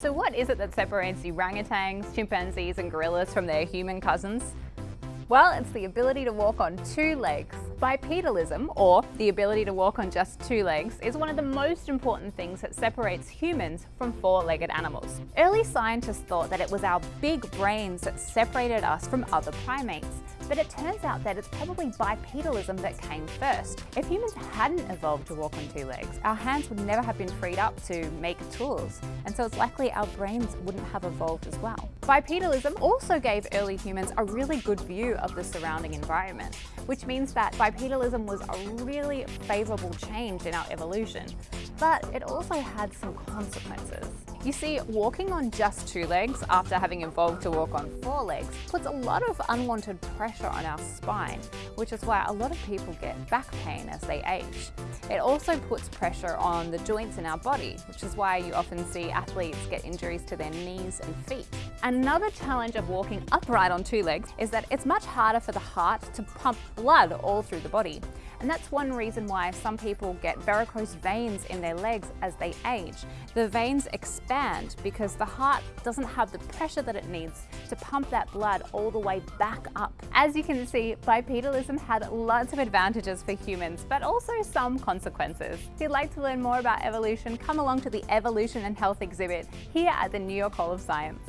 So what is it that separates orangutans, chimpanzees and gorillas from their human cousins? Well, it's the ability to walk on two legs. Bipedalism, or the ability to walk on just two legs, is one of the most important things that separates humans from four-legged animals. Early scientists thought that it was our big brains that separated us from other primates, but it turns out that it's probably bipedalism that came first. If humans hadn't evolved to walk on two legs, our hands would never have been freed up to make tools, and so it's likely our brains wouldn't have evolved as well. Bipedalism also gave early humans a really good view of the surrounding environment, which means that bipedalism was a really favourable change in our evolution. But it also had some consequences. You see, walking on just two legs after having evolved to walk on four legs puts a lot of unwanted pressure on our spine, which is why a lot of people get back pain as they age. It also puts pressure on the joints in our body, which is why you often see athletes get injuries to their knees and feet. Another challenge of walking upright on two legs is that it's much harder for the heart to pump blood all through the body. And that's one reason why some people get varicose veins in their legs as they age. The veins expand because the heart doesn't have the pressure that it needs to pump that blood all the way back up. As you can see, bipedalism had lots of advantages for humans, but also some consequences. If you'd like to learn more about evolution, come along to the Evolution and Health exhibit here at the New York Hall of Science.